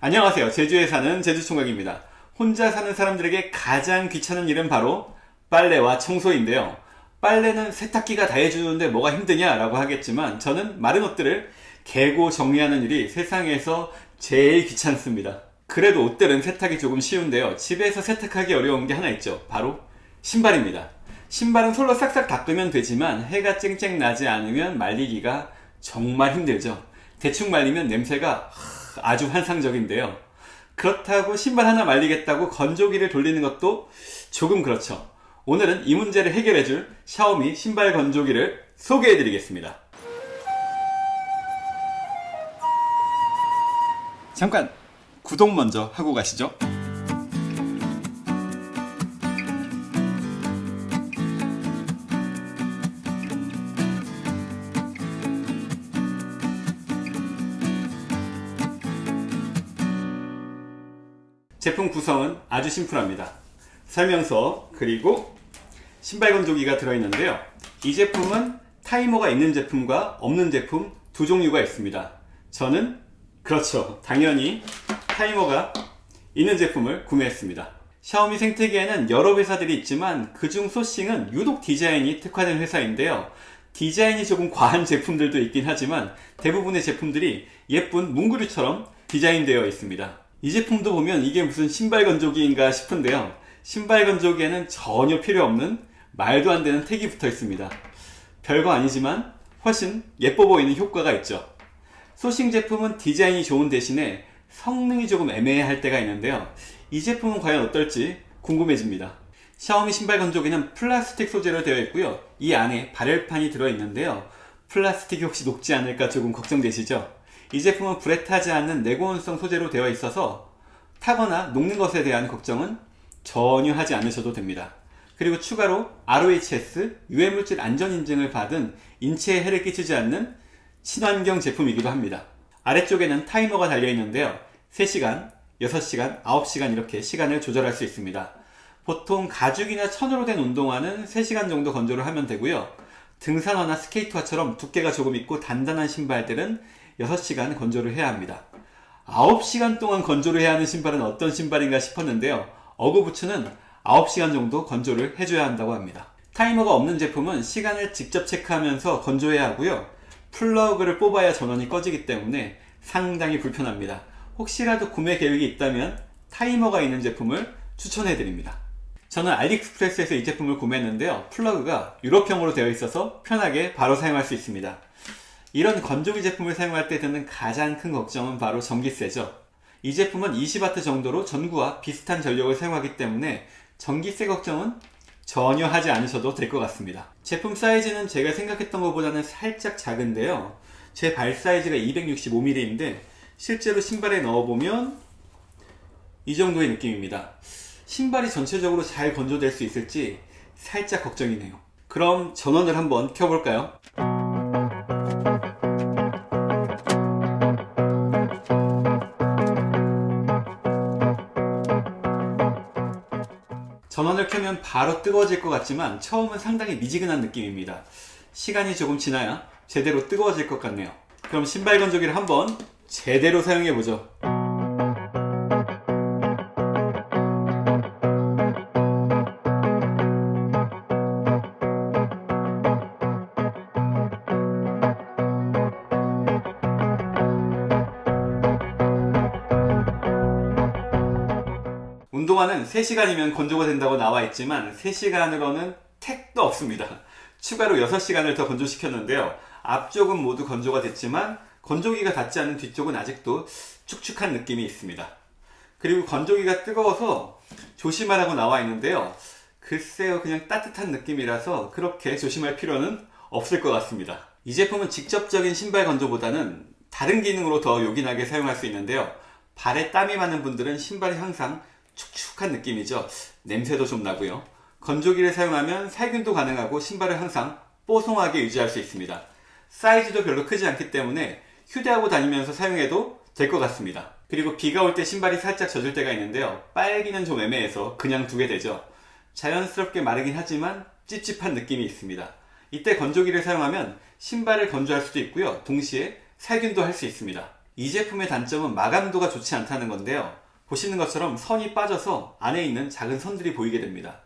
안녕하세요. 제주에 사는 제주총각입니다. 혼자 사는 사람들에게 가장 귀찮은 일은 바로 빨래와 청소인데요. 빨래는 세탁기가 다 해주는데 뭐가 힘드냐 라고 하겠지만 저는 마른 옷들을 개고 정리하는 일이 세상에서 제일 귀찮습니다. 그래도 옷들은 세탁이 조금 쉬운데요. 집에서 세탁하기 어려운 게 하나 있죠. 바로 신발입니다. 신발은 솔로 싹싹 닦으면 되지만 해가 쨍쨍 나지 않으면 말리기가 정말 힘들죠. 대충 말리면 냄새가 아주 환상적인데요. 그렇다고 신발 하나 말리겠다고 건조기를 돌리는 것도 조금 그렇죠. 오늘은 이 문제를 해결해줄 샤오미 신발 건조기를 소개해드리겠습니다. 잠깐 구독 먼저 하고 가시죠. 제품 구성은 아주 심플합니다. 설명서 그리고 신발 건조기가 들어있는데요. 이 제품은 타이머가 있는 제품과 없는 제품 두 종류가 있습니다. 저는 그렇죠. 당연히 타이머가 있는 제품을 구매했습니다. 샤오미 생태계에는 여러 회사들이 있지만 그중 소싱은 유독 디자인이 특화된 회사인데요. 디자인이 조금 과한 제품들도 있긴 하지만 대부분의 제품들이 예쁜 뭉그루처럼 디자인되어 있습니다. 이 제품도 보면 이게 무슨 신발 건조기인가 싶은데요. 신발 건조기에는 전혀 필요 없는 말도 안 되는 택이 붙어 있습니다. 별거 아니지만 훨씬 예뻐 보이는 효과가 있죠. 소싱 제품은 디자인이 좋은 대신에 성능이 조금 애매할 때가 있는데요. 이 제품은 과연 어떨지 궁금해집니다. 샤오미 신발 건조기는 플라스틱 소재로 되어 있고요. 이 안에 발열판이 들어있는데요. 플라스틱이 혹시 녹지 않을까 조금 걱정되시죠? 이 제품은 불에 타지 않는 내고온성 소재로 되어 있어서 타거나 녹는 것에 대한 걱정은 전혀 하지 않으셔도 됩니다. 그리고 추가로 ROHS 유해물질 안전인증을 받은 인체에 해를 끼치지 않는 친환경 제품이기도 합니다. 아래쪽에는 타이머가 달려있는데요. 3시간, 6시간, 9시간 이렇게 시간을 조절할 수 있습니다. 보통 가죽이나 천으로 된 운동화는 3시간 정도 건조를 하면 되고요. 등산화나 스케이트화처럼 두께가 조금 있고 단단한 신발들은 6시간 건조를 해야 합니다. 9시간 동안 건조를 해야 하는 신발은 어떤 신발인가 싶었는데요. 어그부츠는 9시간 정도 건조를 해줘야 한다고 합니다. 타이머가 없는 제품은 시간을 직접 체크하면서 건조해야 하고요. 플러그를 뽑아야 전원이 꺼지기 때문에 상당히 불편합니다. 혹시라도 구매 계획이 있다면 타이머가 있는 제품을 추천해 드립니다. 저는 알리익스프레스에서 이 제품을 구매했는데요. 플러그가 유럽형으로 되어 있어서 편하게 바로 사용할 수 있습니다. 이런 건조기 제품을 사용할 때 드는 가장 큰 걱정은 바로 전기세죠. 이 제품은 20W 정도로 전구와 비슷한 전력을 사용하기 때문에 전기세 걱정은 전혀 하지 않으셔도 될 것 같습니다. 제품 사이즈는 제가 생각했던 것보다는 살짝 작은데요. 제 발 사이즈가 265mm인데 실제로 신발에 넣어보면 이 정도의 느낌입니다. 신발이 전체적으로 잘 건조될 수 있을지 살짝 걱정이네요. 그럼 전원을 한번 켜볼까요? 전원을 켜면 바로 뜨거워질 것 같지만 처음은 상당히 미지근한 느낌입니다. 시간이 조금 지나야 제대로 뜨거워질 것 같네요. 그럼 신발 건조기를 한번 제대로 사용해보죠. 운동화는 3시간이면 건조가 된다고 나와 있지만 3시간으로는 택도 없습니다. 추가로 6시간을 더 건조시켰는데요. 앞쪽은 모두 건조가 됐지만 건조기가 닿지 않는 뒤쪽은 아직도 축축한 느낌이 있습니다. 그리고 건조기가 뜨거워서 조심하라고 나와 있는데요. 글쎄요 그냥 따뜻한 느낌이라서 그렇게 조심할 필요는 없을 것 같습니다. 이 제품은 직접적인 신발 건조보다는 다른 기능으로 더 요긴하게 사용할 수 있는데요. 발에 땀이 많은 분들은 신발이 항상 축축한 느낌이죠. 냄새도 좀 나고요. 건조기를 사용하면 살균도 가능하고 신발을 항상 뽀송하게 유지할 수 있습니다. 사이즈도 별로 크지 않기 때문에 휴대하고 다니면서 사용해도 될 것 같습니다. 그리고 비가 올 때 신발이 살짝 젖을 때가 있는데요. 빨기는 좀 애매해서 그냥 두게 되죠. 자연스럽게 마르긴 하지만 찝찝한 느낌이 있습니다. 이때 건조기를 사용하면 신발을 건조할 수도 있고요. 동시에 살균도 할 수 있습니다. 이 제품의 단점은 마감도가 좋지 않다는 건데요. 보시는 것처럼 선이 빠져서 안에 있는 작은 선들이 보이게 됩니다.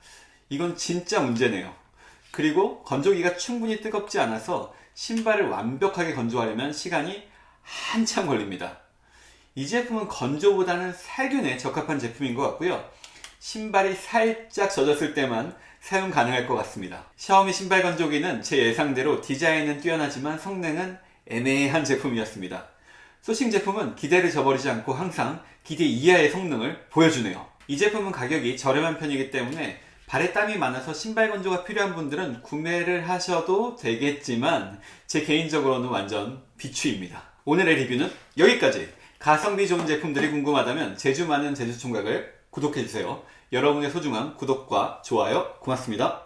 이건 진짜 문제네요. 그리고 건조기가 충분히 뜨겁지 않아서 신발을 완벽하게 건조하려면 시간이 한참 걸립니다. 이 제품은 건조보다는 살균에 적합한 제품인 것 같고요. 신발이 살짝 젖었을 때만 사용 가능할 것 같습니다. 샤오미 신발 건조기는 제 예상대로 디자인은 뛰어나지만 성능은 애매한 제품이었습니다. 소싱 제품은 기대를 저버리지 않고 항상 기대 이하의 성능을 보여주네요. 이 제품은 가격이 저렴한 편이기 때문에 발에 땀이 많아서 신발 건조가 필요한 분들은 구매를 하셔도 되겠지만 제 개인적으로는 완전 비추입니다. 오늘의 리뷰는 여기까지. 가성비 좋은 제품들이 궁금하다면 제주 많은 제주총각을 구독해주세요. 여러분의 소중한 구독과 좋아요 고맙습니다.